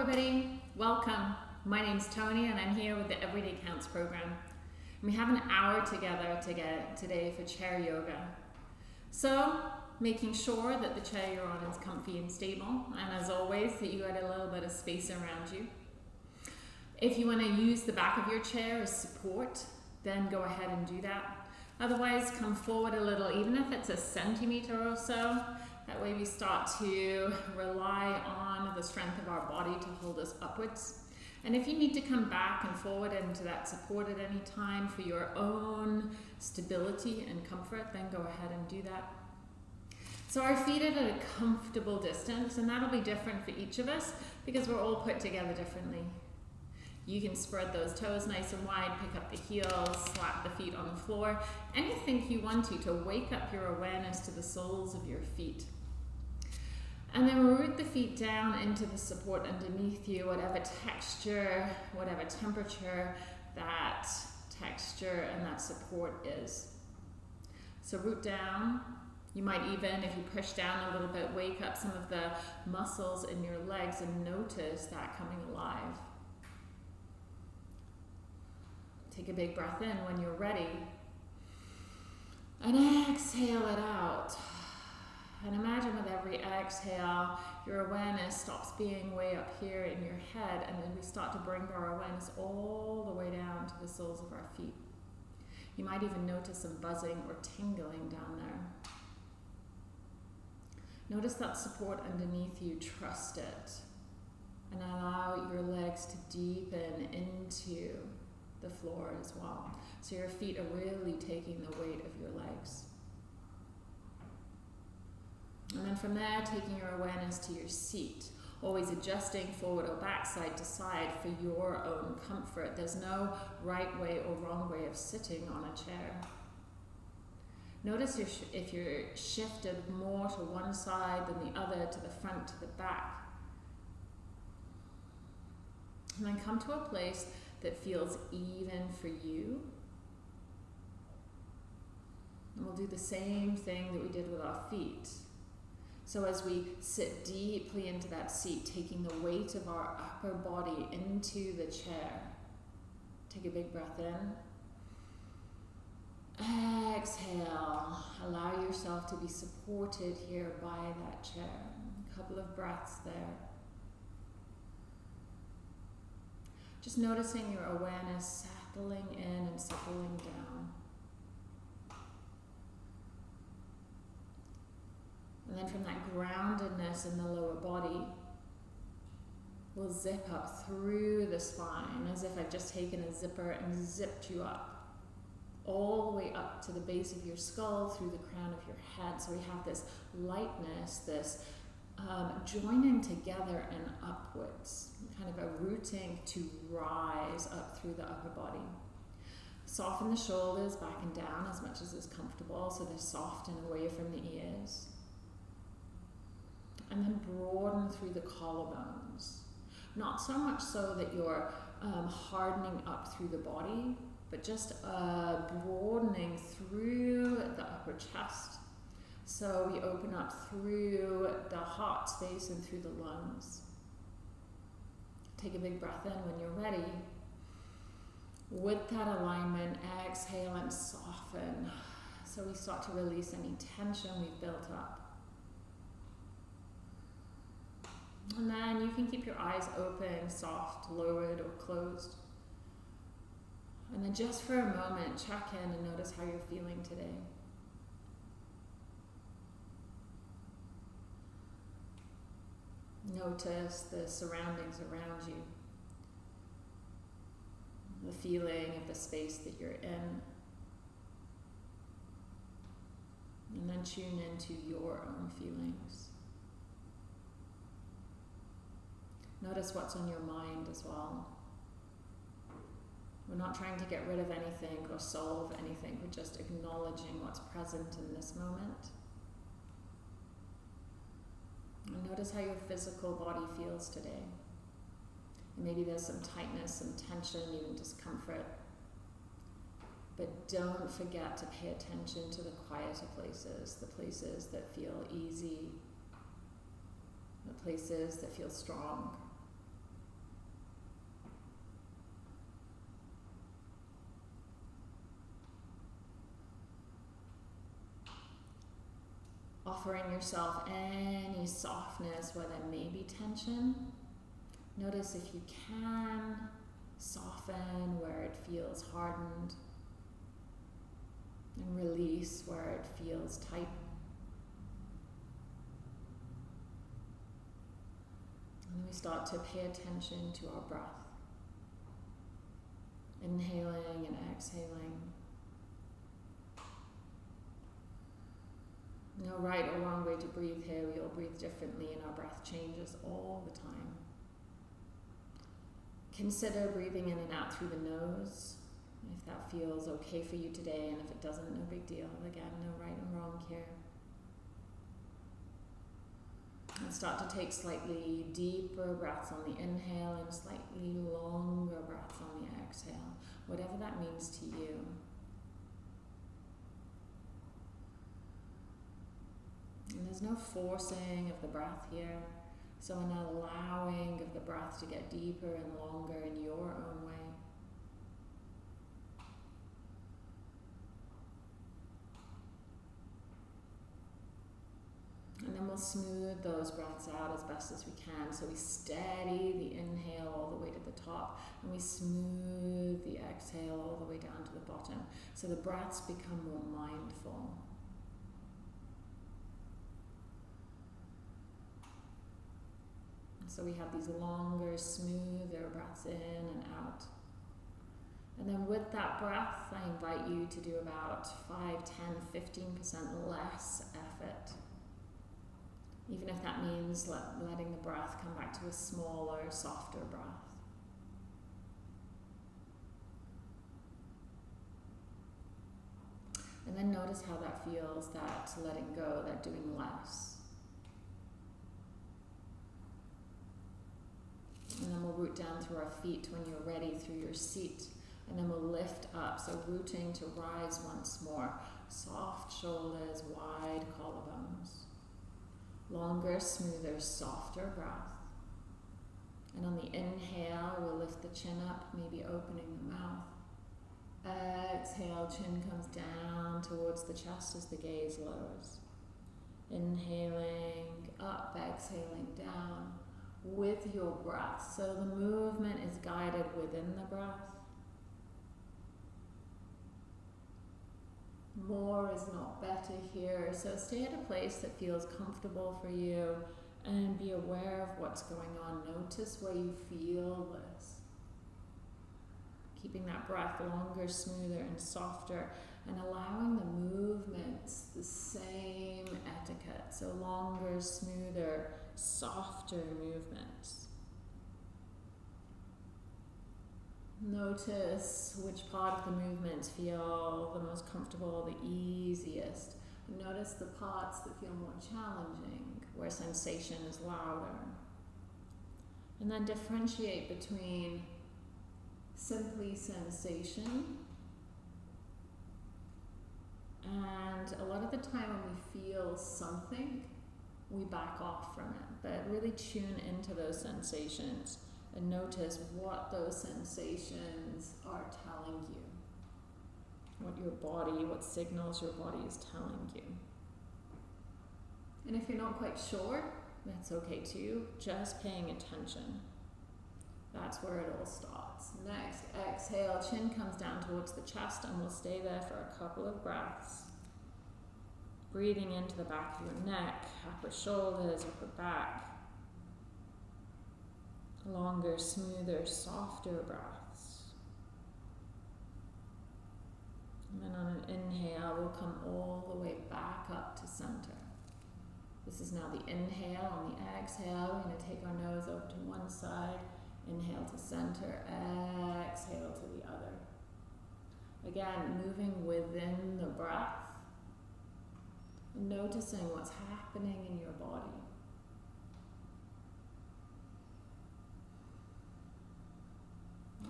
everybody. Welcome. My name's Tony, and I'm here with the Everyday Counts program. We have an hour together to get today for chair yoga. So, making sure that the chair you're on is comfy and stable, and as always, that you got a little bit of space around you. If you want to use the back of your chair as support, then go ahead and do that. Otherwise, come forward a little, even if it's a centimeter or so. That way we start to rely on the strength of our body to hold us upwards. And if you need to come back and forward into that support at any time for your own stability and comfort, then go ahead and do that. So our feet are at a comfortable distance, and that'll be different for each of us because we're all put together differently. You can spread those toes nice and wide, pick up the heels, slap the feet on the floor, anything you want to to wake up your awareness to the soles of your feet. And then root the feet down into the support underneath you, whatever texture, whatever temperature that texture and that support is. So root down. You might even, if you push down a little bit, wake up some of the muscles in your legs and notice that coming alive. Take a big breath in when you're ready. And exhale it out. And imagine with every exhale, your awareness stops being way up here in your head, and then we start to bring our awareness all the way down to the soles of our feet. You might even notice some buzzing or tingling down there. Notice that support underneath you, trust it, and allow your legs to deepen into the floor as well. So your feet are really taking the weight of your legs. And then from there, taking your awareness to your seat, always adjusting forward or back, side to side for your own comfort. There's no right way or wrong way of sitting on a chair. Notice if you're shifted more to one side than the other, to the front, to the back. And then come to a place that feels even for you. And we'll do the same thing that we did with our feet. So as we sit deeply into that seat, taking the weight of our upper body into the chair, take a big breath in. Exhale. Allow yourself to be supported here by that chair. A couple of breaths there. Just noticing your awareness settling in and settling down. And then from that groundedness in the lower body, we'll zip up through the spine as if I've just taken a zipper and zipped you up. All the way up to the base of your skull, through the crown of your head. So we have this lightness, this um, joining together and upwards, kind of a rooting to rise up through the upper body. Soften the shoulders back and down as much as is comfortable so they're soft and away from the ears and then broaden through the collarbones. Not so much so that you're um, hardening up through the body, but just uh, broadening through the upper chest. So we open up through the heart space and through the lungs. Take a big breath in when you're ready. With that alignment, exhale and soften. So we start to release any tension we've built up. And then you can keep your eyes open, soft, lowered, or closed. And then just for a moment, check in and notice how you're feeling today. Notice the surroundings around you, the feeling of the space that you're in. And then tune into your own feelings. Notice what's on your mind as well. We're not trying to get rid of anything or solve anything, we're just acknowledging what's present in this moment. And notice how your physical body feels today. Maybe there's some tightness, some tension, even discomfort. But don't forget to pay attention to the quieter places, the places that feel easy, the places that feel strong. Offering yourself any softness where there may be tension. Notice if you can soften where it feels hardened and release where it feels tight. And we start to pay attention to our breath. Inhaling and exhaling. No right or wrong way to breathe here. We all breathe differently and our breath changes all the time. Consider breathing in and out through the nose if that feels okay for you today, and if it doesn't, no big deal. Again, no right and wrong here. And start to take slightly deeper breaths on the inhale and slightly longer breaths on the exhale, whatever that means to you. And there's no forcing of the breath here. So an allowing of the breath to get deeper and longer in your own way. And then we'll smooth those breaths out as best as we can. So we steady the inhale all the way to the top and we smooth the exhale all the way down to the bottom. So the breaths become more mindful. So we have these longer, smoother breaths in and out. And then with that breath, I invite you to do about 5, 10, 15% less effort. Even if that means let, letting the breath come back to a smaller, softer breath. And then notice how that feels, that letting go, that doing less. And then we'll root down through our feet when you're ready through your seat. And then we'll lift up. So rooting to rise once more. Soft shoulders, wide collarbones. Longer, smoother, softer breath. And on the inhale, we'll lift the chin up, maybe opening the mouth. Exhale, chin comes down towards the chest as the gaze lowers. Inhaling up, exhaling down with your breath. So the movement is guided within the breath. More is not better here. So stay at a place that feels comfortable for you and be aware of what's going on. Notice where you feel this. Keeping that breath longer, smoother, and softer, and allowing the movements the same etiquette. So longer, smoother, softer movements. Notice which part of the movements feel the most comfortable, the easiest. Notice the parts that feel more challenging, where sensation is louder. And then differentiate between simply sensation and a lot of the time when we feel something, we back off from it, but really tune into those sensations and notice what those sensations are telling you. What your body, what signals your body is telling you. And if you're not quite sure, that's okay too. Just paying attention. That's where it all starts. Next, exhale, chin comes down towards the chest, and we'll stay there for a couple of breaths. Breathing into the back of your neck, upper shoulders, upper back. Longer, smoother, softer breaths. And then on an inhale, we'll come all the way back up to center. This is now the inhale. On the exhale, we're going to take our nose over to one side. Inhale to center, exhale to the other. Again, moving within the breath noticing what's happening in your body.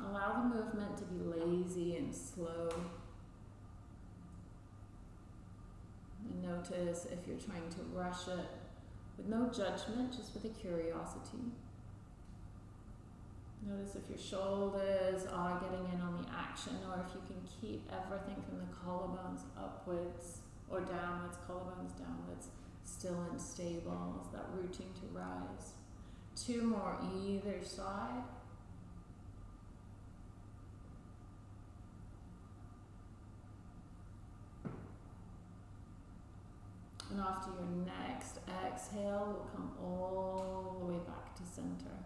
Allow the movement to be lazy and slow. And notice if you're trying to rush it with no judgment, just with a curiosity. Notice if your shoulders are getting in on the action or if you can keep everything from the collarbones upwards or downwards, collarbones downwards, still and stable that rooting to rise. Two more either side. And after your next exhale, we'll come all the way back to center.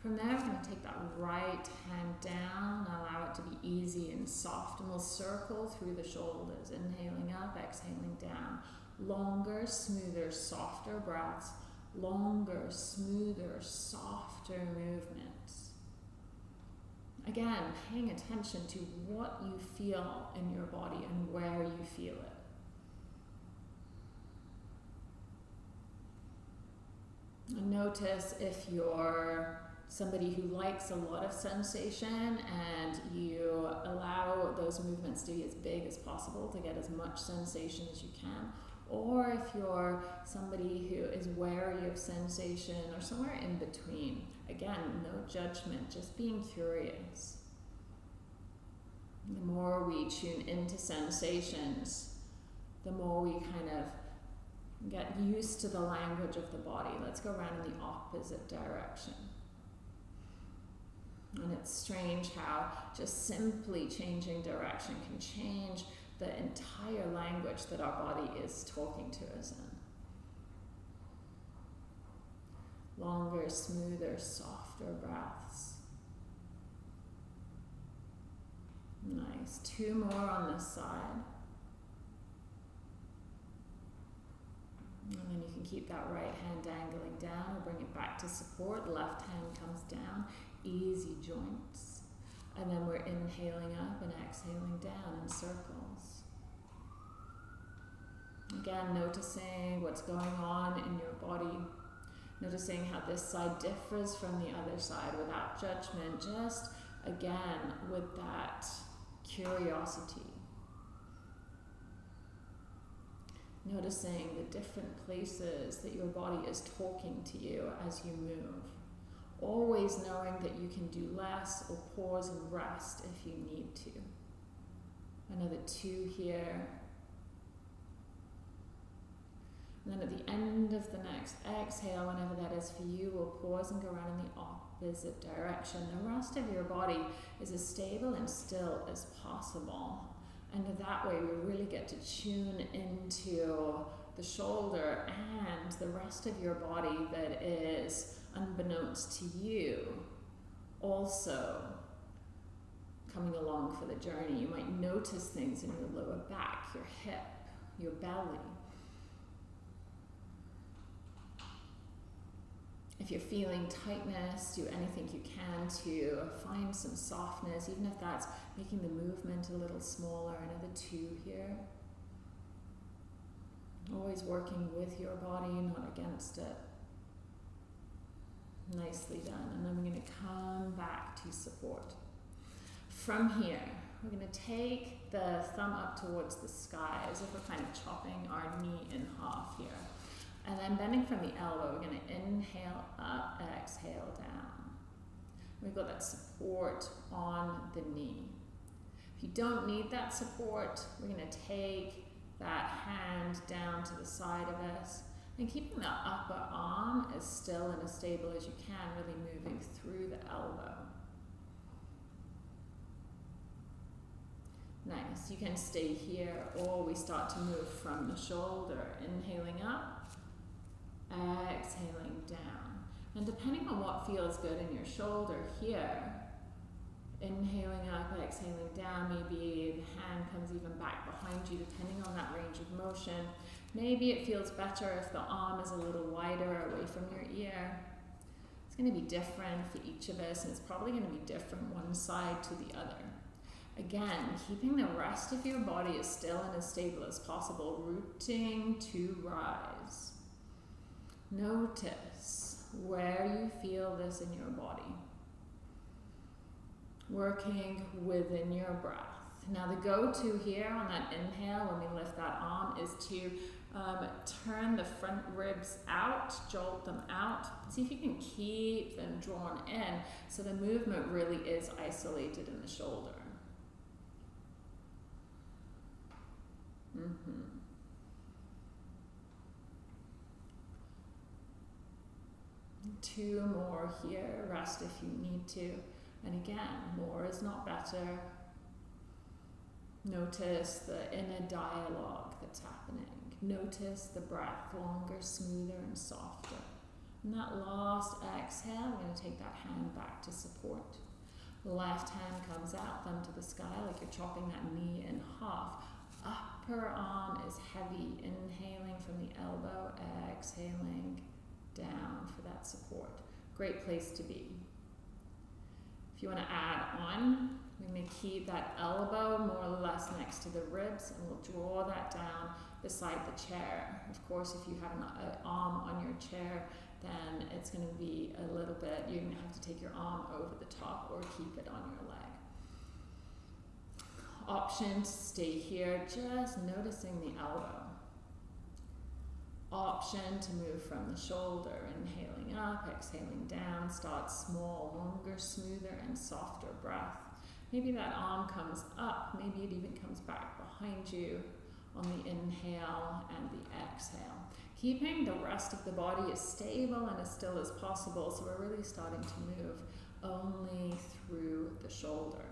From there, we're going to take that right hand down, allow it to be easy and soft, and we'll circle through the shoulders, inhaling up, exhaling down. Longer, smoother, softer breaths, longer, smoother, softer movements. Again, paying attention to what you feel in your body and where you feel it. Notice if you're somebody who likes a lot of sensation and you allow those movements to be as big as possible to get as much sensation as you can. Or if you're somebody who is wary of sensation or somewhere in between. Again, no judgment, just being curious. The more we tune into sensations, the more we kind of get used to the language of the body. Let's go around in the opposite direction. And it's strange how just simply changing direction can change the entire language that our body is talking to us in. Longer, smoother, softer breaths. Nice. Two more on this side. And then you can keep that right hand dangling down or bring it back to support. Left hand comes down easy joints. And then we're inhaling up and exhaling down in circles. Again, noticing what's going on in your body. Noticing how this side differs from the other side without judgment. Just again with that curiosity. Noticing the different places that your body is talking to you as you move always knowing that you can do less or pause and rest if you need to. Another two here. And then at the end of the next exhale, whenever that is for you, we'll pause and go around in the opposite direction. The rest of your body is as stable and still as possible. And that way we really get to tune into the shoulder and the rest of your body that is unbeknownst to you, also coming along for the journey. You might notice things in your lower back, your hip, your belly. If you're feeling tightness, do anything you can to find some softness, even if that's making the movement a little smaller. Another two here. Always working with your body, not against it. Nicely done. And then we're going to come back to support. From here, we're going to take the thumb up towards the sky as if we're kind of chopping our knee in half here. And then bending from the elbow, we're going to inhale up, exhale down. We've got that support on the knee. If you don't need that support, we're going to take that hand down to the side of us and keeping the upper arm as still and as stable as you can, really moving through the elbow. Nice. You can stay here or we start to move from the shoulder, inhaling up, exhaling down. And depending on what feels good in your shoulder here, inhaling up, exhaling down, maybe the hand comes even back behind you depending on that range of motion. Maybe it feels better if the arm is a little wider away from your ear. It's going to be different for each of us, and it's probably going to be different one side to the other. Again, keeping the rest of your body as still and as stable as possible, rooting to rise. Notice where you feel this in your body. Working within your breath. Now the go-to here on that inhale when we lift that arm is to um, turn the front ribs out, jolt them out. See if you can keep them drawn in so the movement really is isolated in the shoulder. Mm -hmm. Two more here, rest if you need to. And again, more is not better. Notice the inner dialogue that's happening. Notice the breath, longer, smoother, and softer. And that last exhale, we're going to take that hand back to support. Left hand comes out, thumb to the sky, like you're chopping that knee in half. Upper arm is heavy, inhaling from the elbow, exhaling down for that support. Great place to be. If you want to add on, we're going to keep that elbow more or less next to the ribs and we'll draw that down beside the chair. Of course, if you have an arm on your chair, then it's going to be a little bit, you're going to have to take your arm over the top or keep it on your leg. Option to stay here, just noticing the elbow. Option to move from the shoulder, inhaling up, exhaling down, start small, longer, smoother, and softer breath. Maybe that arm comes up, maybe it even comes back behind you on the inhale and the exhale. Keeping the rest of the body as stable and as still as possible, so we're really starting to move only through the shoulder.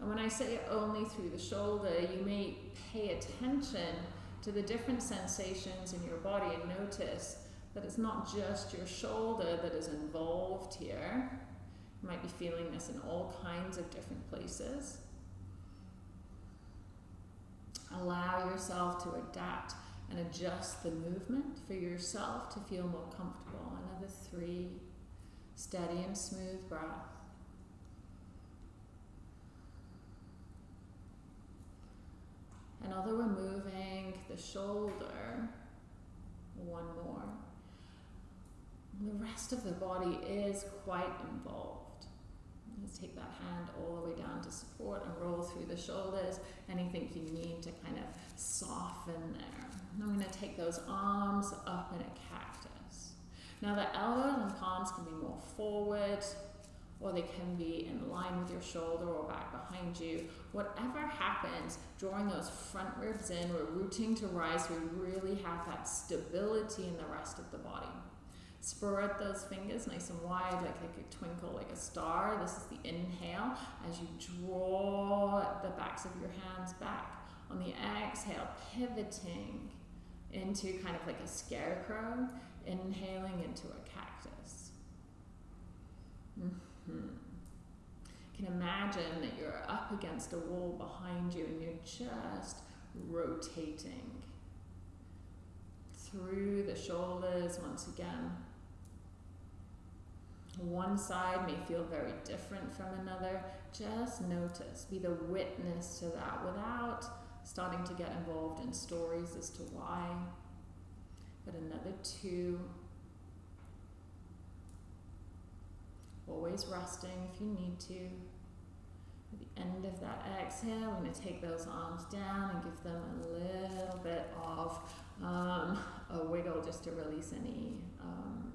And when I say only through the shoulder, you may pay attention to the different sensations in your body and notice that it's not just your shoulder that is involved here. You might be feeling this in all kinds of different places. Allow yourself to adapt and adjust the movement for yourself to feel more comfortable. Another three, steady and smooth breath. And although we're moving the shoulder, one more, the rest of the body is quite involved. Let's take that hand all the way down to support and roll through the shoulders. Anything you need to kind of soften there. I'm going to take those arms up in a cactus. Now the elbows and palms can be more forward or they can be in line with your shoulder or back behind you. Whatever happens, drawing those front ribs in, we're rooting to rise, we really have that stability in the rest of the body. Spread those fingers nice and wide, like they could twinkle like a star. This is the inhale as you draw the backs of your hands back. On the exhale, pivoting into kind of like a scarecrow, inhaling into a cactus. Mm -hmm. You can imagine that you're up against a wall behind you and you're just rotating through the shoulders once again. One side may feel very different from another. Just notice, be the witness to that without starting to get involved in stories as to why. But another two. Always resting if you need to. At the end of that exhale, I'm going to take those arms down and give them a little bit of um, a wiggle just to release any um,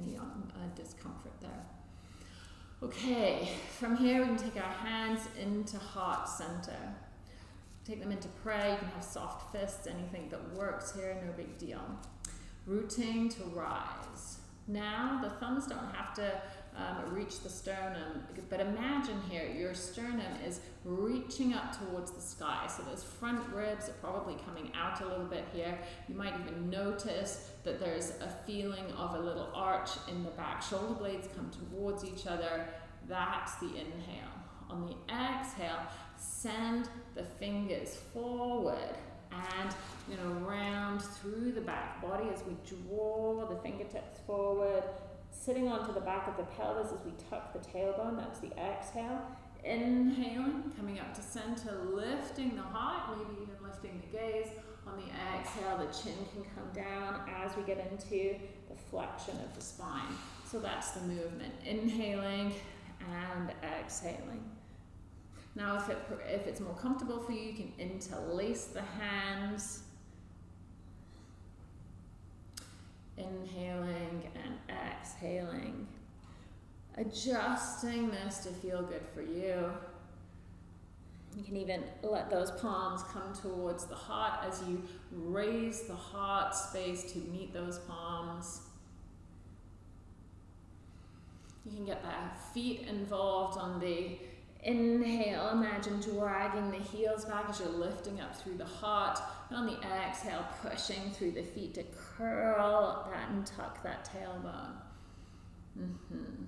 any uh, discomfort there. Okay, from here we can take our hands into heart center. Take them into prayer. You can have soft fists, anything that works here, no big deal. Rooting to rise. Now the thumbs don't have to um, reach the sternum, but imagine here your sternum is reaching up towards the sky. So those front ribs are probably coming out a little bit here. You might even notice that there's a feeling of a little arch in the back. Shoulder blades come towards each other. That's the inhale. On the exhale, send the fingers forward and you know round through the back body as we draw the fingertips forward sitting onto the back of the pelvis as we tuck the tailbone that's the exhale. Inhaling coming up to center lifting the heart maybe even lifting the gaze. On the exhale the chin can come down as we get into the flexion of the spine. So that's the movement. Inhaling and exhaling. Now, if, it, if it's more comfortable for you, you can interlace the hands. Inhaling and exhaling. Adjusting this to feel good for you. You can even let those palms come towards the heart as you raise the heart space to meet those palms. You can get the feet involved on the inhale. Imagine dragging the heels back as you're lifting up through the heart. And on the exhale, pushing through the feet to curl up that and tuck that tailbone. Mm-hmm.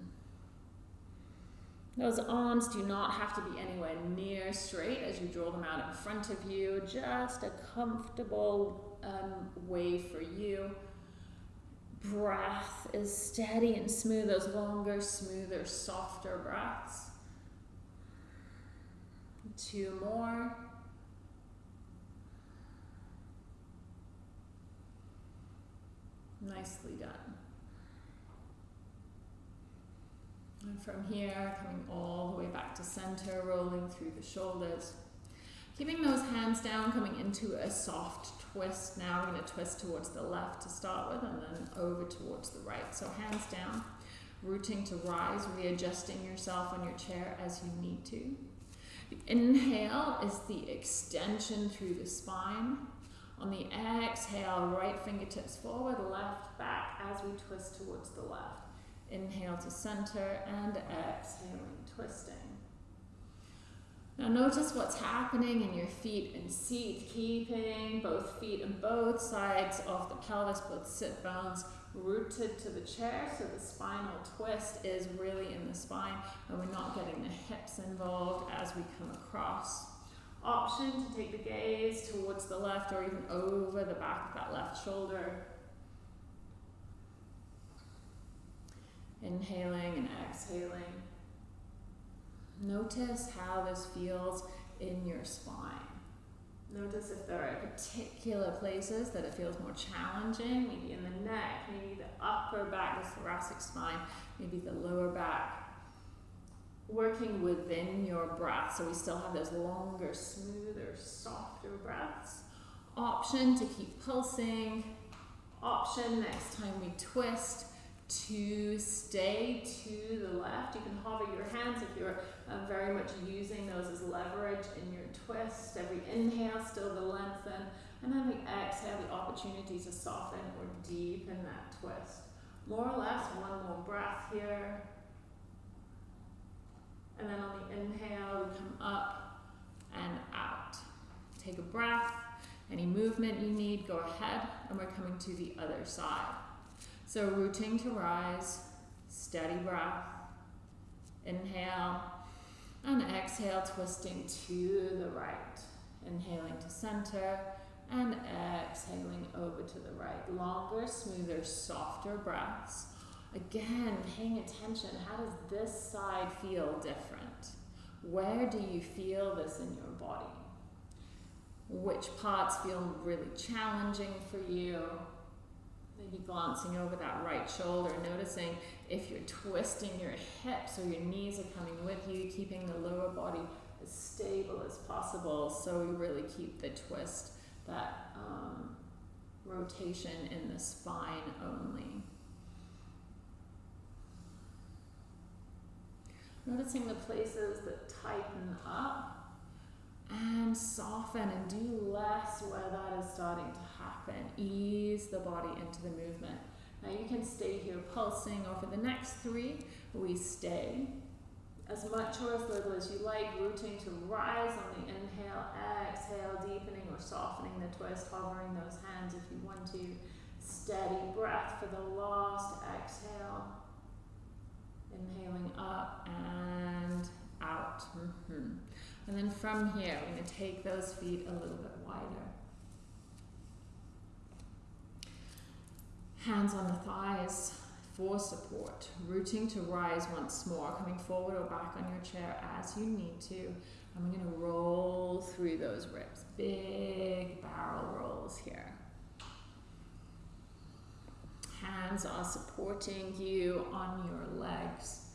Those arms do not have to be anywhere near straight as you draw them out in front of you. Just a comfortable um, way for you. Breath is steady and smooth, those longer, smoother, softer breaths. Two more. Nicely done. And from here, coming all the way back to center, rolling through the shoulders. Keeping those hands down, coming into a soft twist. Now we're going to twist towards the left to start with and then over towards the right. So hands down, rooting to rise, readjusting yourself on your chair as you need to. The inhale is the extension through the spine. On the exhale, right fingertips forward, left back as we twist towards the left. Inhale to center and exhaling, twisting. Now notice what's happening in your feet and seat, keeping both feet on both sides of the pelvis, both sit bones rooted to the chair, so the spinal twist is really in the spine and we're not getting the hips involved as we come across. Option to take the gaze towards the left or even over the back of that left shoulder. Inhaling and exhaling. Notice how this feels in your spine. Notice if there are particular places that it feels more challenging, maybe in the neck, maybe the upper back, the thoracic spine, maybe the lower back. Working within your breath, so we still have those longer, smoother, softer breaths. Option to keep pulsing. Option next time we twist to stay to the left. You can hover your hands if you're uh, very much using those as leverage in your twist. Every inhale, still the lengthen, and then the exhale, the opportunity to soften or deepen that twist. More or less, one more breath here. And then on the inhale, we come up and out. Take a breath. Any movement you need, go ahead, and we're coming to the other side. So rooting to rise, steady breath. Inhale and exhale, twisting to the right. Inhaling to center and exhaling over to the right. Longer, smoother, softer breaths. Again, paying attention. How does this side feel different? Where do you feel this in your body? Which parts feel really challenging for you? Maybe glancing over that right shoulder, noticing if you're twisting your hips or your knees are coming with you, keeping the lower body as stable as possible so we really keep the twist, that um, rotation in the spine only. Noticing the places that tighten up and soften and do less where that is starting to happen. Ease the body into the movement. Now you can stay here pulsing, or for the next three, we stay as much or as little as you like, rooting to rise on the inhale, exhale, deepening or softening the twist, hovering those hands if you want to. Steady breath for the last exhale. Inhaling up and out. Mm -hmm. And then from here, we're going to take those feet a little bit wider. Hands on the thighs for support. Rooting to rise once more, coming forward or back on your chair as you need to. And we're going to roll through those ribs. Big barrel rolls here. Hands are supporting you on your legs.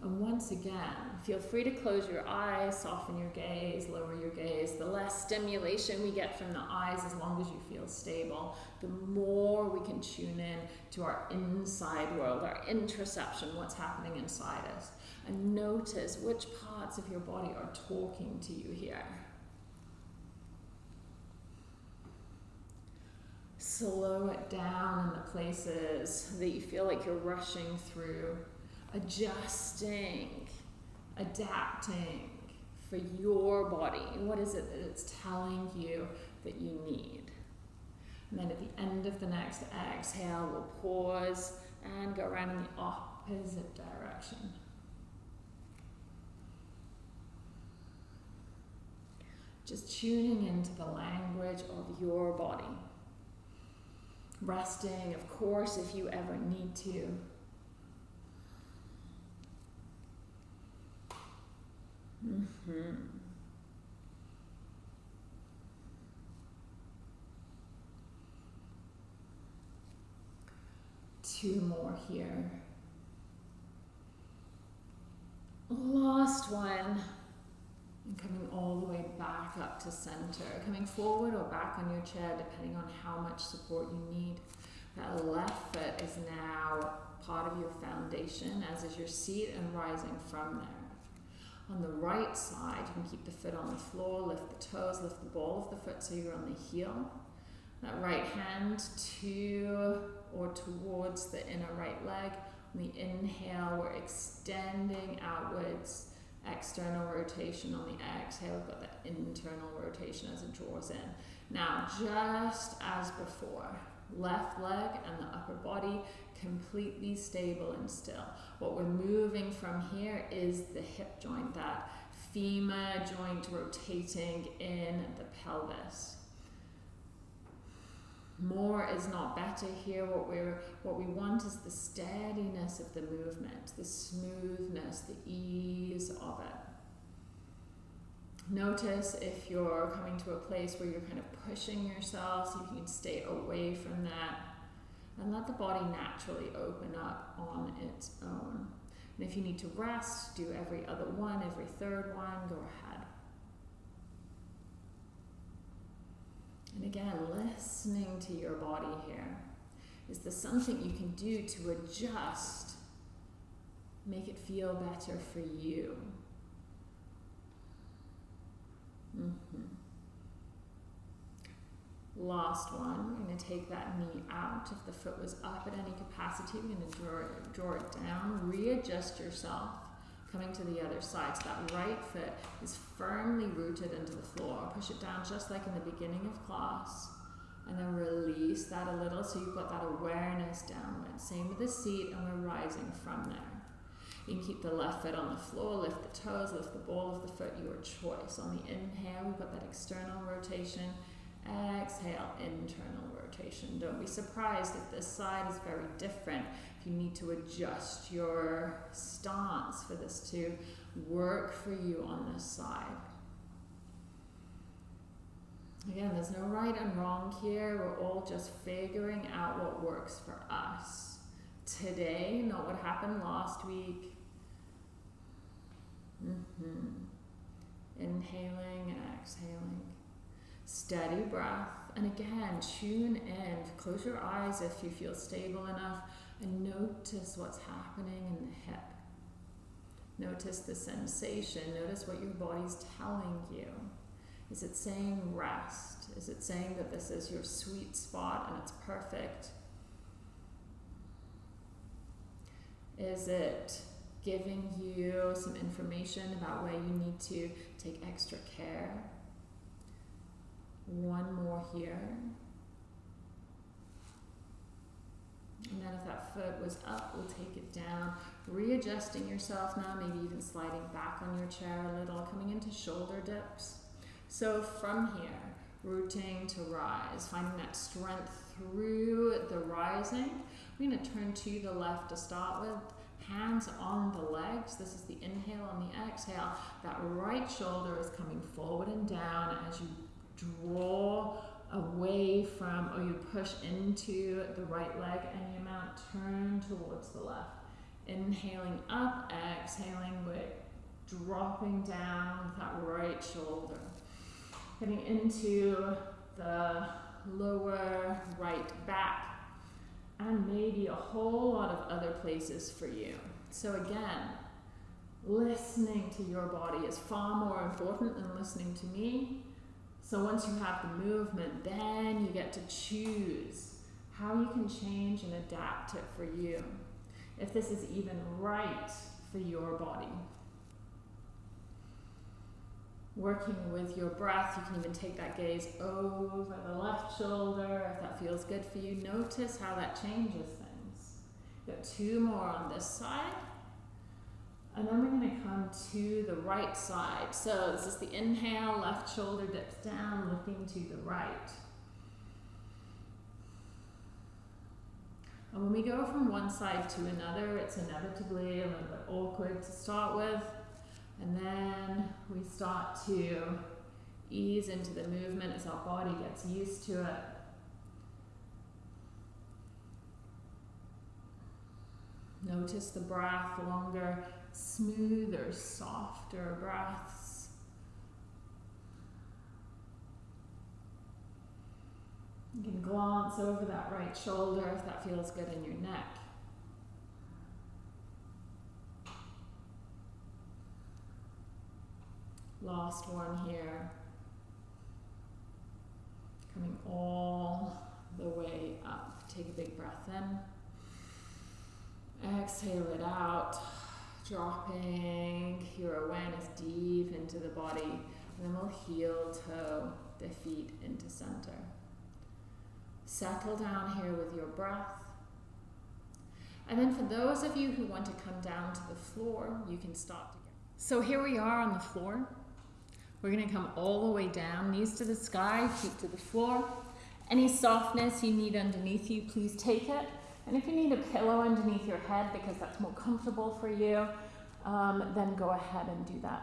And once again, feel free to close your eyes, soften your gaze, lower your gaze. The less stimulation we get from the eyes, as long as you feel stable, the more we can tune in to our inside world, our interoception, what's happening inside us. And notice which parts of your body are talking to you here. slow it down in the places that you feel like you're rushing through, adjusting, adapting for your body. What is it that it's telling you that you need? And then at the end of the next exhale, we'll pause and go around in the opposite direction. Just tuning into the language of your body. Resting, of course, if you ever need to. Mm-hmm. Two more here. Last one. And coming all the way back up to center. Coming forward or back on your chair, depending on how much support you need. That left foot is now part of your foundation, as is your seat, and rising from there. On the right side, you can keep the foot on the floor, lift the toes, lift the ball of the foot so you're on the heel. That right hand to or towards the inner right leg. On the inhale, we're extending outwards external rotation on the exhale, we've got that internal rotation as it draws in. Now, just as before, left leg and the upper body completely stable and still. What we're moving from here is the hip joint, that femur joint rotating in the pelvis. More is not better here. What we're what we want is the steadiness of the movement the smoothness the ease of it. Notice if you're coming to a place where you're kind of pushing yourself so you can stay away from that and let the body naturally open up on its own and if you need to rest do every other one every third one go ahead And again, listening to your body here. Is there something you can do to adjust, make it feel better for you? Mm-hmm. Last one, we're going to take that knee out. If the foot was up at any capacity, we're going to draw it, draw it down, readjust yourself coming to the other side. So that right foot is firmly rooted into the floor. Push it down just like in the beginning of class. And then release that a little so you've got that awareness downward. Same with the seat and we're rising from there. You can keep the left foot on the floor, lift the toes, lift the ball of the foot, your choice. On the inhale, we've got that external rotation. Exhale, internal rotation. Don't be surprised if this side is very different If you need to adjust your stance for this to work for you on this side. Again, there's no right and wrong here. We're all just figuring out what works for us. Today, not what happened last week. Mm-hmm. Inhaling and exhaling. Steady breath. And again, tune in. Close your eyes if you feel stable enough and notice what's happening in the hip. Notice the sensation. Notice what your body's telling you. Is it saying rest? Is it saying that this is your sweet spot and it's perfect? Is it giving you some information about where you need to take extra care? One more here. And then if that foot was up, we'll take it down. Readjusting yourself now, maybe even sliding back on your chair a little, coming into shoulder dips. So from here, rooting to rise, finding that strength through the rising. We're going to turn to the left to start with. Hands on the legs. This is the inhale and the exhale. That right shoulder is coming forward and down as you draw away from, or you push into the right leg any amount, turn towards the left. Inhaling up, exhaling with dropping down that right shoulder. Getting into the lower right back and maybe a whole lot of other places for you. So again, listening to your body is far more important than listening to me So once you have the movement, then you get to choose how you can change and adapt it for you. If this is even right for your body. Working with your breath, you can even take that gaze over the left shoulder if that feels good for you. Notice how that changes things. Got two more on this side. And then we're going to come to the right side. So this is the inhale, left shoulder dips down, looking to the right. And when we go from one side to another, it's inevitably a little bit awkward to start with. And then we start to ease into the movement as our body gets used to it. Notice the breath, longer, smoother, softer breaths. You can glance over that right shoulder if that feels good in your neck. Last one here. Coming all the way up. Take a big breath in. Exhale it out. Dropping your awareness deep into the body. And then we'll heel toe the feet into center. Settle down here with your breath. And then for those of you who want to come down to the floor, you can start. So here we are on the floor. We're going to come all the way down, knees to the sky, feet to the floor. Any softness you need underneath you, please take it. And if you need a pillow underneath your head because that's more comfortable for you, um, then go ahead and do that.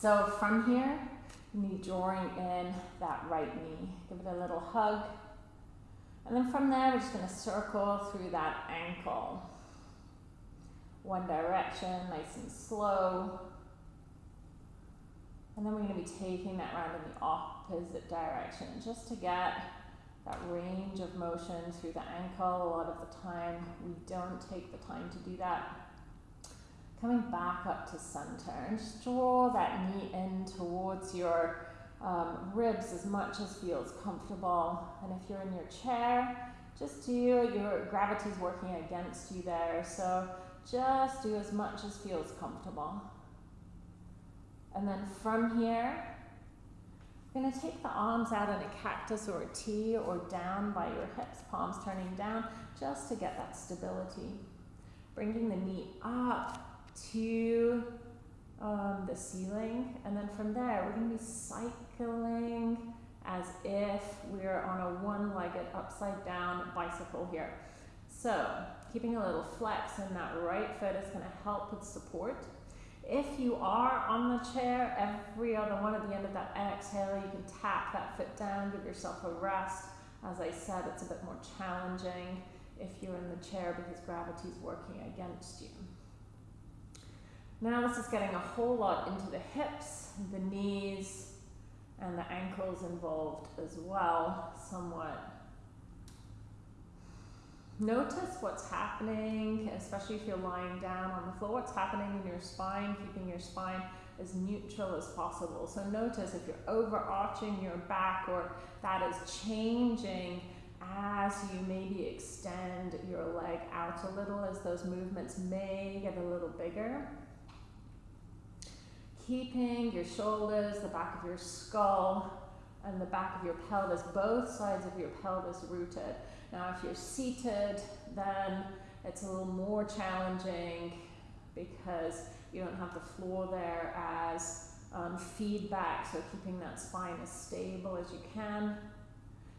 So from here, you need drawing in that right knee. Give it a little hug. And then from there, we're just going to circle through that ankle. One direction, nice and slow. And then we're going to be taking that round in the opposite direction just to get that range of motion through the ankle. A lot of the time we don't take the time to do that. Coming back up to center and just draw that knee in towards your um, ribs as much as feels comfortable. And if you're in your chair, just do your gravity's working against you there. So just do as much as feels comfortable. And then from here, you're going to take the arms out in a cactus or a T or down by your hips, palms turning down, just to get that stability. Bringing the knee up to um, the ceiling. And then from there, we're going to be cycling as if we're on a one-legged upside down bicycle here. So keeping a little flex in that right foot is going to help with support. If you are on the chair, every other one at the end of that exhale, you can tap that foot down, give yourself a rest. As I said, it's a bit more challenging if you're in the chair because gravity is working against you. Now this is getting a whole lot into the hips, the knees, and the ankles involved as well, somewhat. Notice what's happening, especially if you're lying down on the floor, what's happening in your spine, keeping your spine as neutral as possible. So notice if you're overarching your back or that is changing as you maybe extend your leg out a little as those movements may get a little bigger. Keeping your shoulders, the back of your skull, and the back of your pelvis, both sides of your pelvis rooted. Now, if you're seated, then it's a little more challenging because you don't have the floor there as um, feedback, so keeping that spine as stable as you can.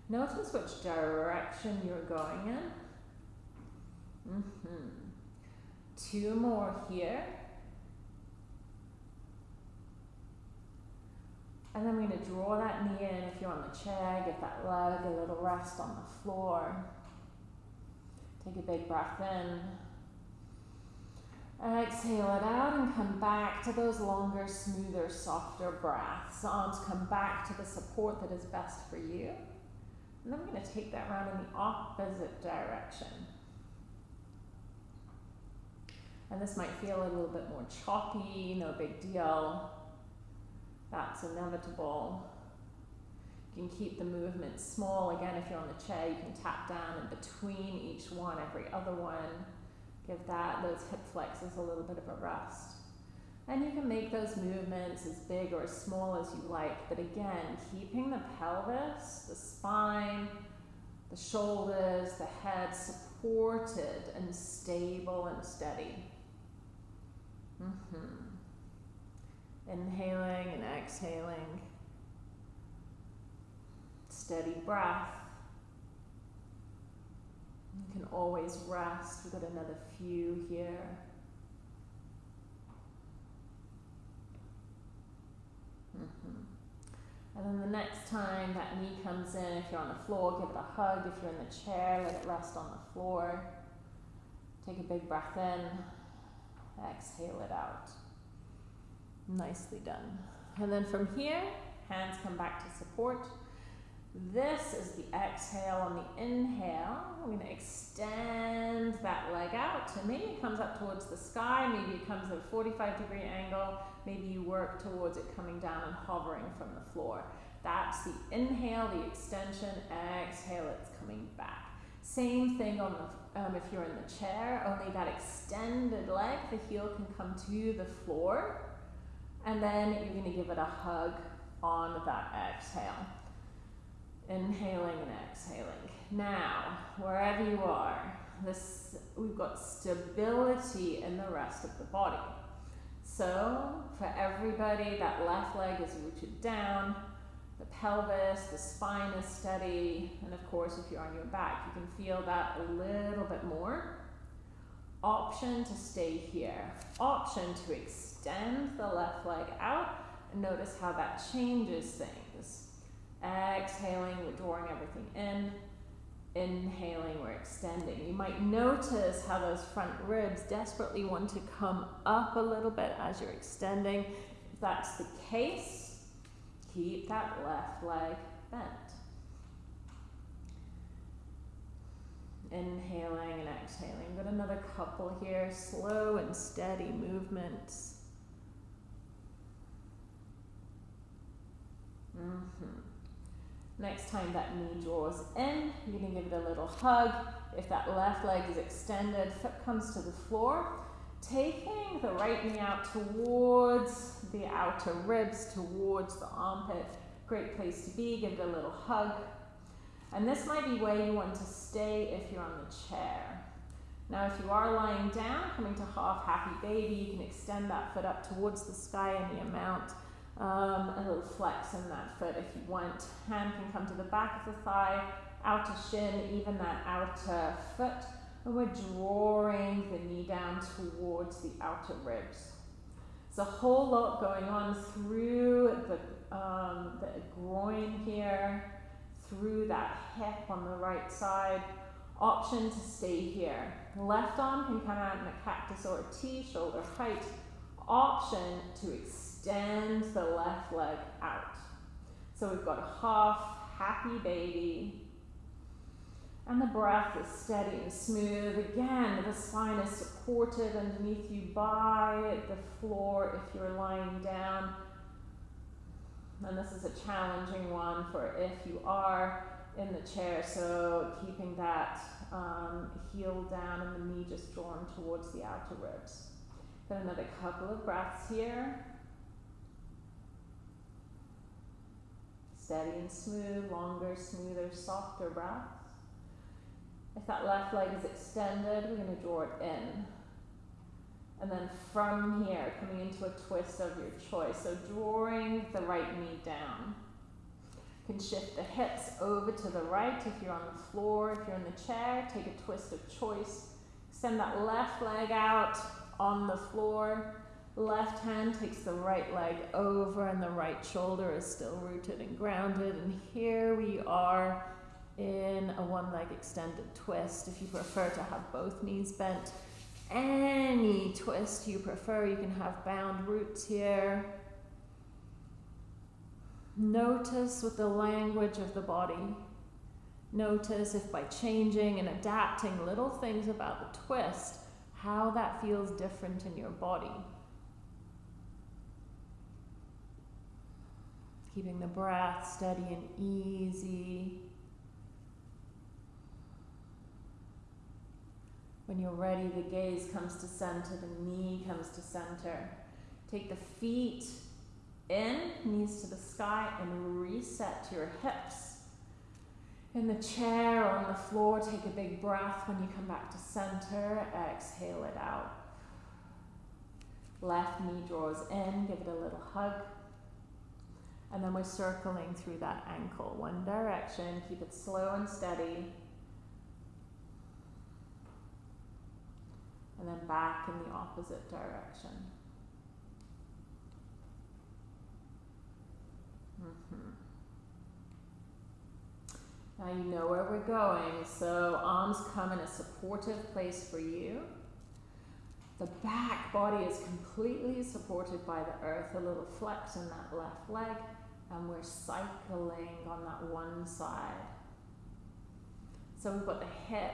Notice which direction you're going in. Mm -hmm. Two more here. And then we're going to draw that knee in. If you're on the chair, give that leg a little rest on the floor. Take a big breath in. Exhale it out and come back to those longer, smoother, softer breaths. Arms come back to the support that is best for you. And then we're going to take that round in the opposite direction. And this might feel a little bit more choppy, no big deal. That's inevitable. You can keep the movement small. Again, if you're on the chair, you can tap down in between each one, every other one. Give that, those hip flexors a little bit of a rest. And you can make those movements as big or as small as you like. But again, keeping the pelvis, the spine, the shoulders, the head supported and stable and steady. Mm-hmm. Inhaling and exhaling. Steady breath. You can always rest. We've got another few here. Mm-hmm. And then the next time that knee comes in, if you're on the floor, give it a hug. If you're in the chair, let it rest on the floor. Take a big breath in, exhale it out. Nicely done. And then from here, hands come back to support. This is the exhale on the inhale. We're going to extend that leg out and maybe it comes up towards the sky, maybe it comes at a 45 degree angle, maybe you work towards it coming down and hovering from the floor. That's the inhale, the extension, exhale, it's coming back. Same thing on the, um, if you're in the chair, only that extended leg, the heel can come to the floor and then you're going to give it a hug on that exhale. Inhaling and exhaling. Now, wherever you are, this we've got stability in the rest of the body. So, for everybody, that left leg is rooted down, the pelvis, the spine is steady, and of course, if you're on your back, you can feel that a little bit more. Option to stay here. Option to extend the left leg out, and notice how that changes things. Exhaling, we're drawing everything in. Inhaling, we're extending. You might notice how those front ribs desperately want to come up a little bit as you're extending. If that's the case, keep that left leg bent. Inhaling and exhaling. Got another couple here. Slow and steady movements. Mm-hmm. Next time that knee draws in, going to give it a little hug. If that left leg is extended, foot comes to the floor. Taking the right knee out towards the outer ribs, towards the armpit. Great place to be. Give it a little hug. And this might be where you want to stay if you're on the chair. Now, if you are lying down, coming to half happy baby, you can extend that foot up towards the sky any amount. Um, a little flex in that foot if you want. Hand can come to the back of the thigh, outer shin, even that outer foot. And we're drawing the knee down towards the outer ribs. There's a whole lot going on through the, um, the groin here, through that hip on the right side. Option to stay here. Left arm can come out in a cactus or a T, shoulder height. Option to extend extend the left leg out. So we've got a half happy baby. And the breath is steady and smooth. Again, the spine is supported underneath you by the floor if you're lying down. And this is a challenging one for if you are in the chair. So keeping that um, heel down and the knee just drawn towards the outer ribs. Then another couple of breaths here. Steady and smooth, longer, smoother, softer breaths. If that left leg is extended, we're going to draw it in. And then from here, coming into a twist of your choice. So drawing the right knee down. You can shift the hips over to the right if you're on the floor. If you're in the chair, take a twist of choice. Send that left leg out on the floor. Left hand takes the right leg over and the right shoulder is still rooted and grounded. And here we are in a one leg extended twist. If you prefer to have both knees bent, any twist you prefer, you can have bound roots here. Notice with the language of the body. Notice if by changing and adapting little things about the twist, how that feels different in your body. Keeping the breath steady and easy. When you're ready, the gaze comes to center, the knee comes to center. Take the feet in, knees to the sky, and reset to your hips. In the chair or on the floor, take a big breath when you come back to center. Exhale it out. Left knee draws in, give it a little hug. And then we're circling through that ankle. One direction, keep it slow and steady. And then back in the opposite direction. Mm-hmm. Now you know where we're going, so arms come in a supportive place for you. The back body is completely supported by the earth, a little flex in that left leg, and we're cycling on that one side. So we've got the hip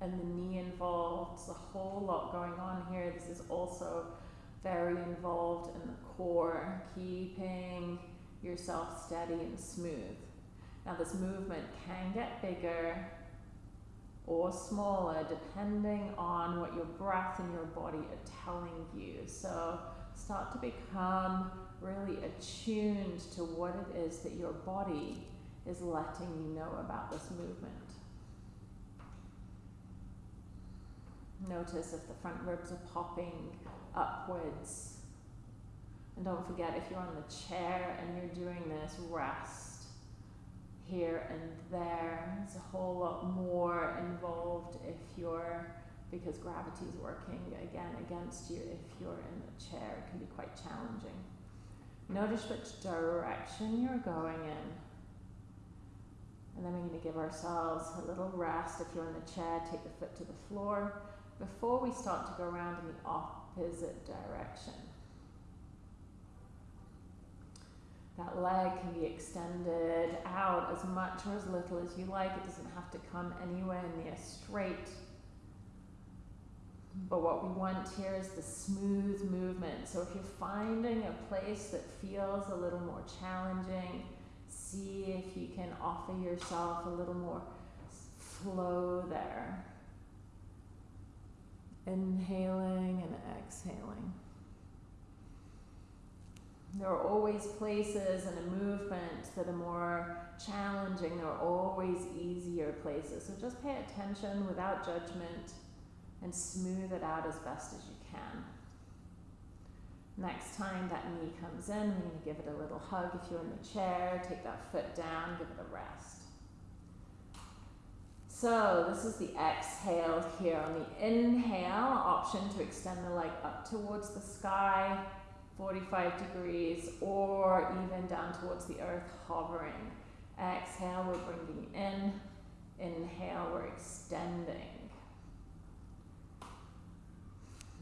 and the knee involved, There's a whole lot going on here. This is also very involved in the core, keeping yourself steady and smooth. Now, this movement can get bigger or smaller depending on what your breath and your body are telling you. So, start to become really attuned to what it is that your body is letting you know about this movement. Notice if the front ribs are popping upwards. And don't forget, if you're on the chair and you're doing this, rest here and there. It's a whole lot more involved if you're, because gravity is working again against you if you're in the chair. It can be quite challenging. Notice which direction you're going in. And then we're going to give ourselves a little rest. If you're in the chair, take the foot to the floor before we start to go around in the opposite direction. That leg can be extended out as much or as little as you like. It doesn't have to come anywhere near straight. But what we want here is the smooth movement. So if you're finding a place that feels a little more challenging, see if you can offer yourself a little more flow there. Inhaling and exhaling. There are always places in a movement that are more challenging. There are always easier places. So just pay attention without judgment and smooth it out as best as you can. Next time that knee comes in, we're going to give it a little hug. If you're in the chair, take that foot down, give it a rest. So this is the exhale here. On the inhale, option to extend the leg up towards the sky, 45 degrees, or even down towards the earth, hovering. Exhale, we're bringing in. Inhale, we're extending.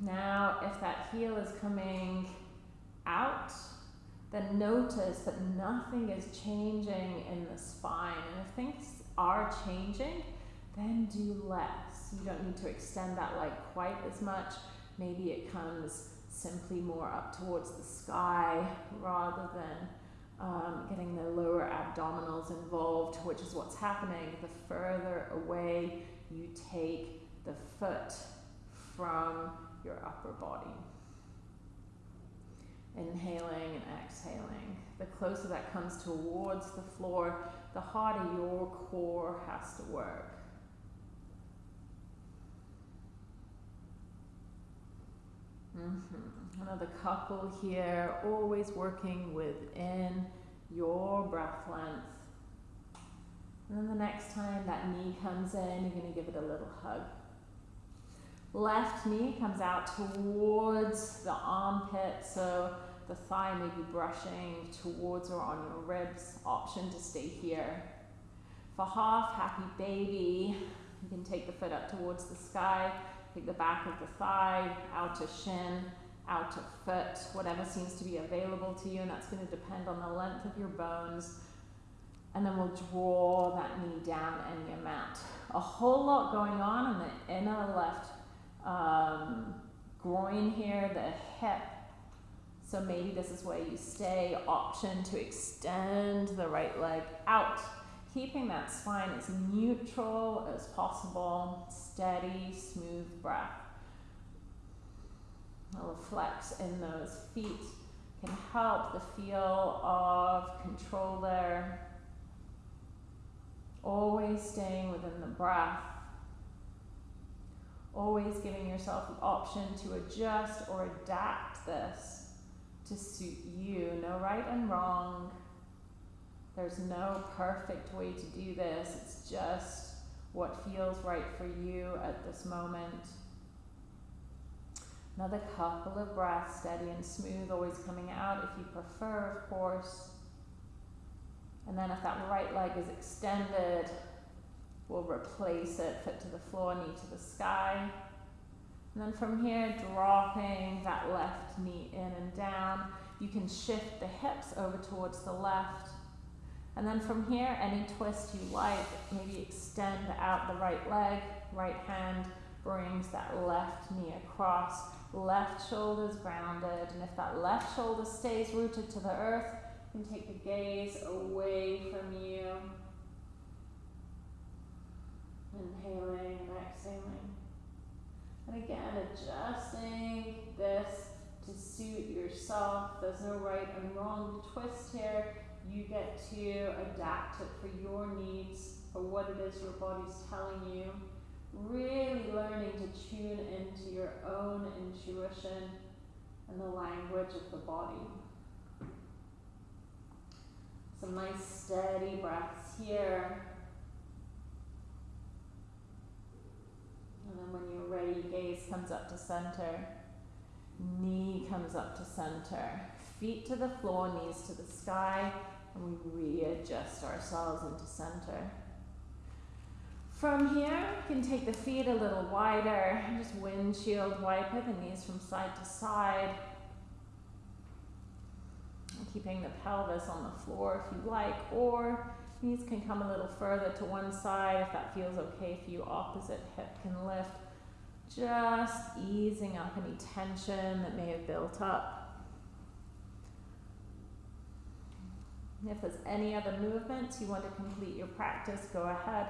Now, if that heel is coming out, then notice that nothing is changing in the spine. And if things are changing, then do less. You don't need to extend that leg quite as much. Maybe it comes simply more up towards the sky rather than um, getting the lower abdominals involved, which is what's happening the further away you take the foot from your upper body. Inhaling and exhaling. The closer that comes towards the floor, the harder your core has to work. Mm-hmm. Another couple here, always working within your breath length. And then the next time that knee comes in, you're going to give it a little hug. Left knee comes out towards the armpit, so the thigh may be brushing towards or on your ribs. Option to stay here. For half happy baby, you can take the foot up towards the sky, take the back of the thigh, outer shin, outer foot, whatever seems to be available to you, and that's going to depend on the length of your bones. And then we'll draw that knee down in your mat. A whole lot going on in the inner left um, groin here, the hip So maybe this is where you stay. Option to extend the right leg out, keeping that spine as neutral as possible. Steady, smooth breath. A little flex in those feet can help the feel of control there. Always staying within the breath. Always giving yourself the option to adjust or adapt this to suit you. No right and wrong. There's no perfect way to do this. It's just what feels right for you at this moment. Another couple of breaths, steady and smooth, always coming out if you prefer, of course. And then if that right leg is extended, we'll replace it, foot to the floor, knee to the sky. And then from here, dropping that left knee in and down. You can shift the hips over towards the left. And then from here, any twist you like, maybe extend out the right leg, right hand brings that left knee across left shoulder's grounded, and if that left shoulder stays rooted to the earth, you can take the gaze away from you. Inhaling and exhaling. And again, adjusting this to suit yourself. There's no right and wrong twist here. You get to adapt it for your needs, for what it is your body's telling you really learning to tune into your own intuition and the language of the body. Some nice steady breaths here. And then when you're ready, gaze comes up to center, knee comes up to center, feet to the floor, knees to the sky, and we readjust ourselves into center. From here, you can take the feet a little wider, just windshield wiper the knees from side to side. Keeping the pelvis on the floor if you like, or knees can come a little further to one side if that feels okay for you. Opposite hip can lift. Just easing up any tension that may have built up. If there's any other movements you want to complete your practice, go ahead.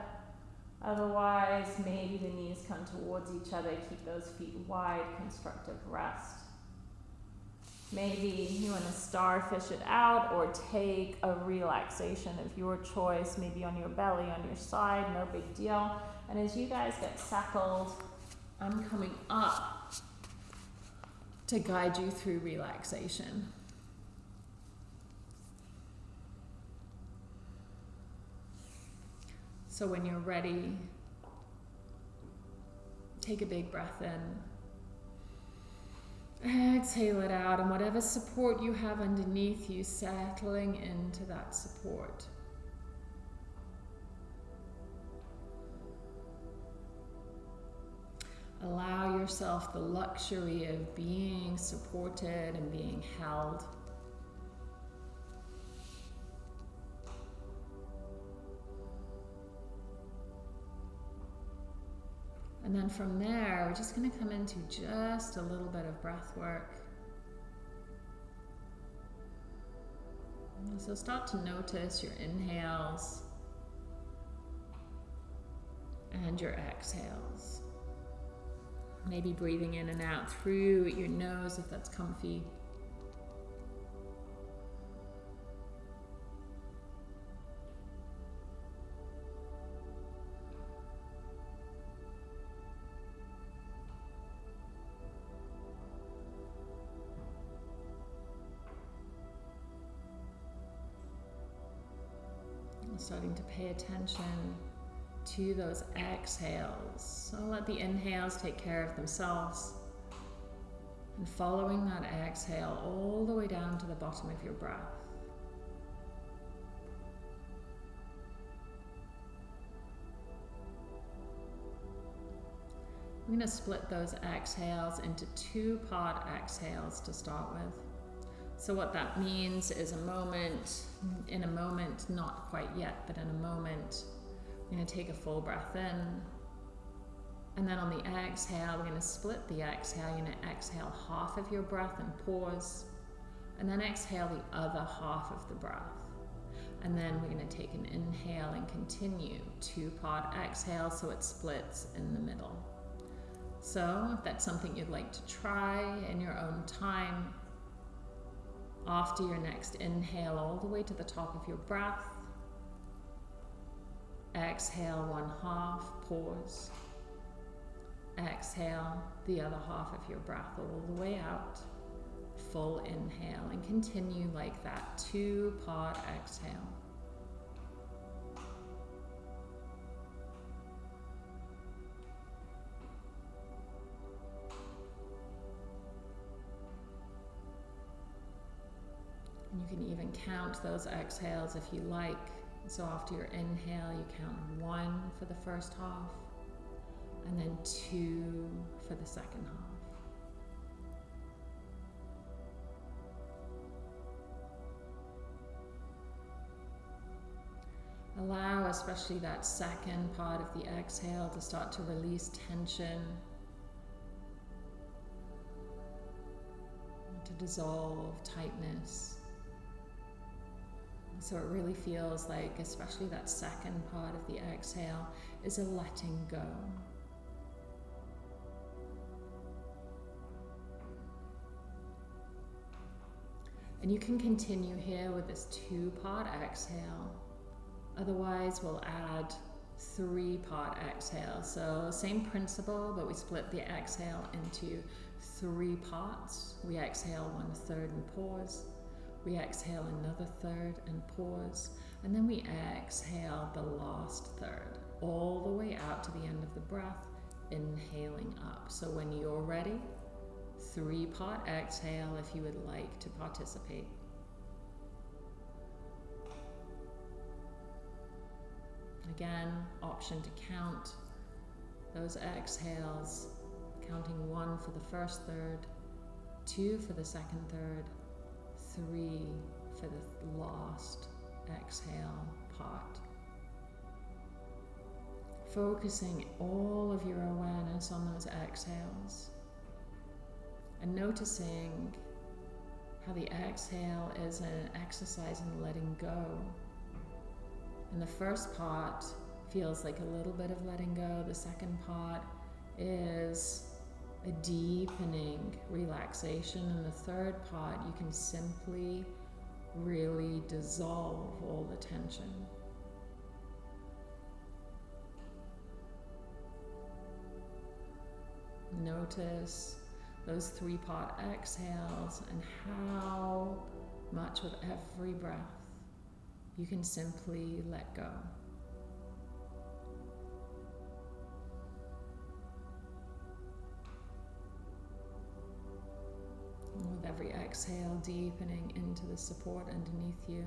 Otherwise, maybe the knees come towards each other, keep those feet wide, constructive rest. Maybe you want to starfish it out or take a relaxation of your choice, maybe on your belly, on your side, no big deal. And as you guys get settled, I'm coming up to guide you through relaxation. So when you're ready, take a big breath in. Exhale it out, and whatever support you have underneath you, settling into that support. Allow yourself the luxury of being supported and being held. And then from there, we're just going to come into just a little bit of breath work. So start to notice your inhales and your exhales. Maybe breathing in and out through your nose if that's comfy. Attention to those exhales. So let the inhales take care of themselves. And following that exhale all the way down to the bottom of your breath. I'm going to split those exhales into two pod exhales to start with. So what that means is a moment, in a moment, not quite yet, but in a moment, we're going to take a full breath in. And then on the exhale, we're going to split the exhale. You're going to exhale half of your breath and pause. And then exhale the other half of the breath. And then we're going to take an inhale and continue two part exhale so it splits in the middle. So, if that's something you'd like to try in your own time, after your next inhale, all the way to the top of your breath, exhale one half, pause. Exhale the other half of your breath all the way out full inhale and continue like that, two part exhale. You can even count those exhales if you like. So after your inhale, you count one for the first half, and then two for the second half. Allow, especially that second part of the exhale, to start to release tension, to dissolve tightness. So it really feels like, especially that second part of the exhale, is a letting go. And you can continue here with this two part exhale. Otherwise, we'll add three part exhale. So same principle, but we split the exhale into three parts. We exhale one third and pause. We exhale another third and pause. And then we exhale the last third, all the way out to the end of the breath, inhaling up. So when you're ready, three part exhale if you would like to participate. Again, option to count those exhales, counting one for the first third, two for the second third, three for the last exhale part. Focusing all of your awareness on those exhales and noticing how the exhale is an exercise in letting go and the first part feels like a little bit of letting go. The second part is a deepening relaxation. And the third part, you can simply really dissolve all the tension. Notice those three part exhales and how much with every breath you can simply let go. With every exhale, deepening into the support underneath you.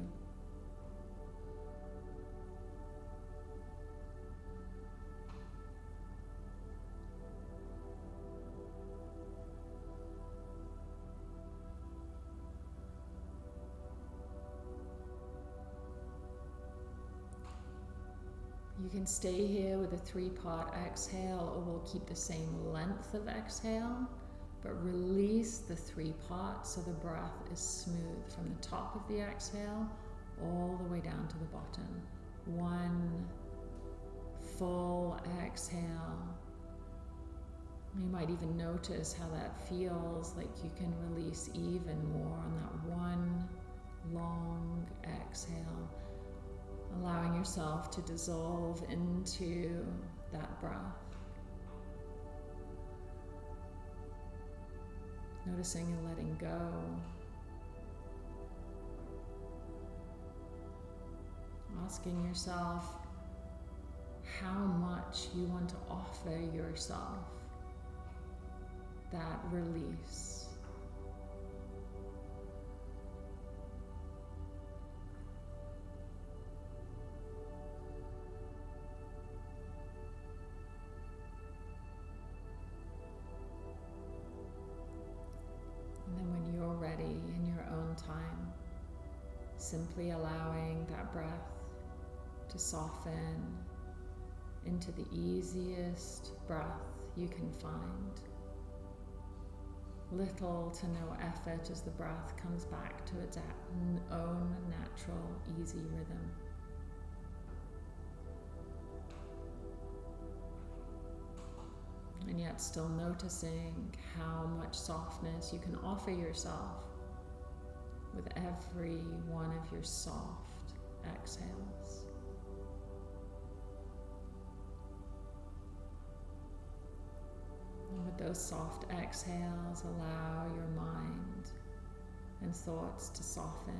You can stay here with a three part exhale, or we'll keep the same length of exhale, but release the three parts so the breath is smooth from the top of the exhale all the way down to the bottom. One full exhale. You might even notice how that feels like you can release even more on that one long exhale allowing yourself to dissolve into that breath. Noticing and letting go. Asking yourself how much you want to offer yourself that release. Simply allowing that breath to soften into the easiest breath you can find. little to no effort as the breath comes back to its own natural, easy rhythm. And yet, still noticing how much softness you can offer yourself with every one of your soft exhales. And with those soft exhales, allow your mind and thoughts to soften.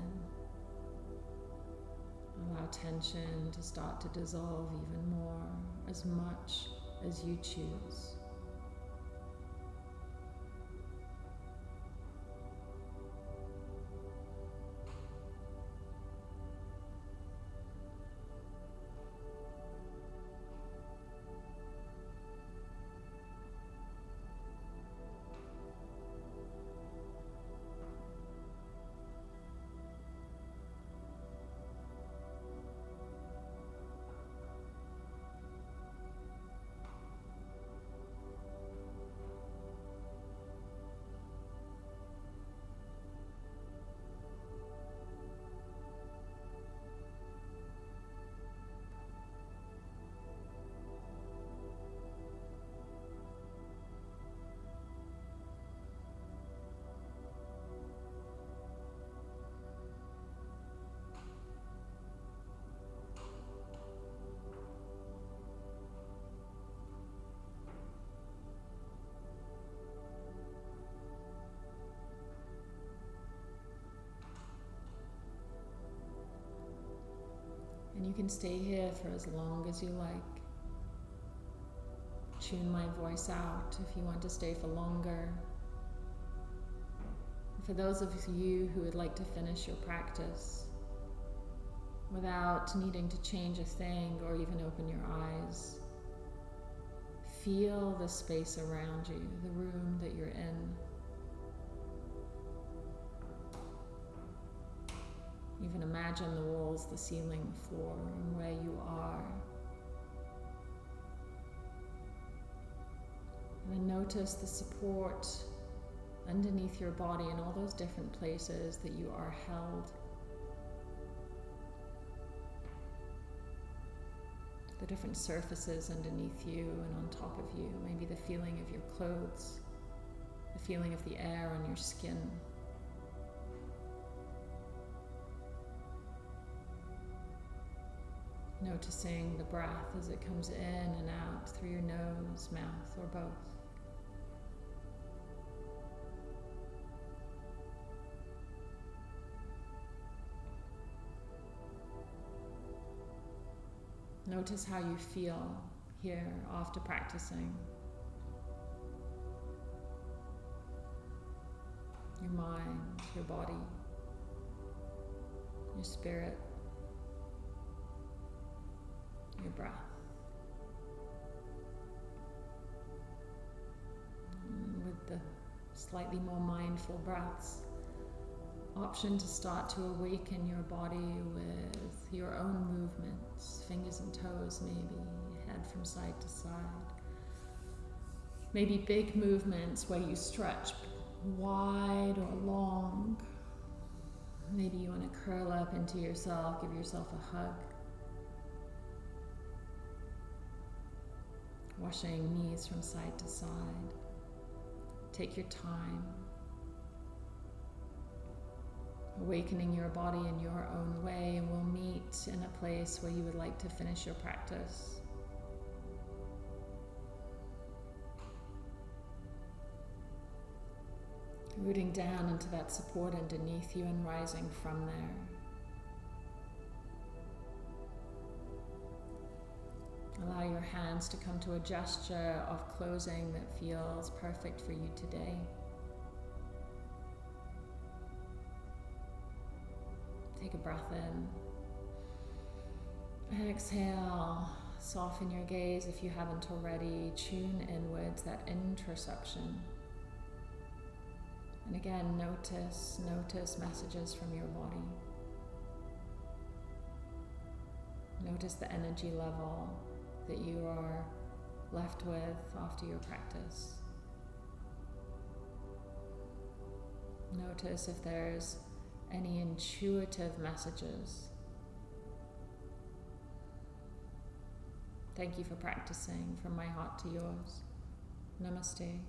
Allow tension to start to dissolve even more, as much as you choose. You can stay here for as long as you like. Tune my voice out if you want to stay for longer. For those of you who would like to finish your practice without needing to change a thing or even open your eyes, feel the space around you, the room that you're in. Even imagine the walls, the ceiling, the floor, and where you are. And then notice the support underneath your body in all those different places that you are held. The different surfaces underneath you and on top of you, maybe the feeling of your clothes, the feeling of the air on your skin. Noticing the breath as it comes in and out through your nose, mouth, or both. Notice how you feel here after practicing. Your mind, your body, your spirit breath. With the slightly more mindful breaths, option to start to awaken your body with your own movements, fingers and toes maybe, head from side to side. Maybe big movements where you stretch wide or long. Maybe you want to curl up into yourself, give yourself a hug. Washing knees from side to side. Take your time. Awakening your body in your own way, and we'll meet in a place where you would like to finish your practice. Rooting down into that support underneath you and rising from there. Allow your hands to come to a gesture of closing that feels perfect for you today. Take a breath in. Exhale. Soften your gaze if you haven't already. Tune inwards, that interoception. And again, notice, notice messages from your body. Notice the energy level that you are left with after your practice. Notice if there's any intuitive messages. Thank you for practicing from my heart to yours. Namaste.